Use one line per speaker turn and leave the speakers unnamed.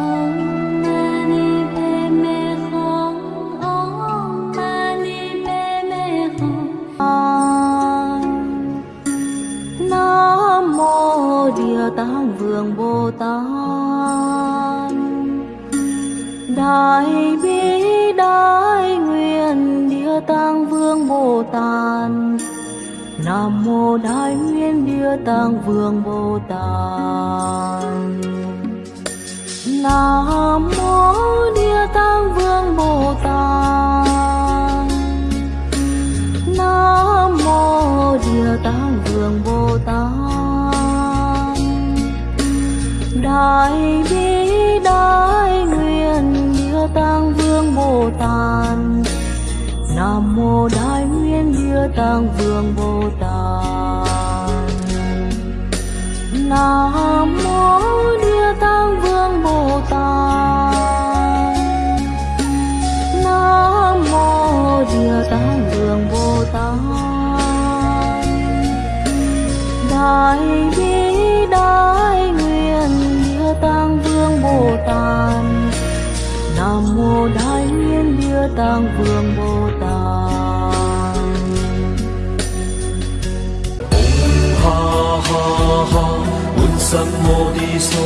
Om Mani Padme Hum. Om Mani Padme Hum. Nam mô Địa Tạng Vương Bồ Tát. Đại bi đại nguyện Địa Tạng Vương Bồ Tát. Nam mô Đại Nguyện Địa Tạng Vương Bồ Tát. Mô Địa vườn Bồ Tát. Đại bi, đại nguyện Địa Tạng Vương Bồ Tát. Nam mô Đại Nguyện Địa Tạng Vương Bồ Tát. Nam Đại bi đại nguyện Địa Tạng Vương Bồ Tát. Nam mô Đại Nguyện Địa Tạng Vương Bồ Tát.
ha ha ha, un sam mô đi so